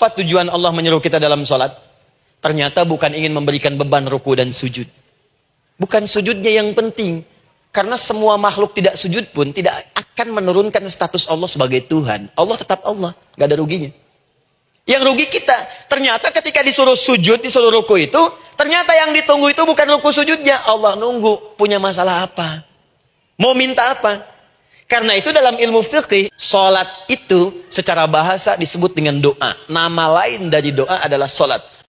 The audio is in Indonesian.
Apa tujuan Allah menyuruh kita dalam sholat? Ternyata bukan ingin memberikan beban ruku dan sujud. Bukan sujudnya yang penting. Karena semua makhluk tidak sujud pun tidak akan menurunkan status Allah sebagai Tuhan. Allah tetap Allah, gak ada ruginya. Yang rugi kita, ternyata ketika disuruh sujud, disuruh ruku itu, ternyata yang ditunggu itu bukan ruku sujudnya. Allah nunggu, punya masalah apa? Mau minta apa? Karena itu dalam ilmu fikih, sholat itu secara bahasa disebut dengan doa. Nama lain dari doa adalah sholat.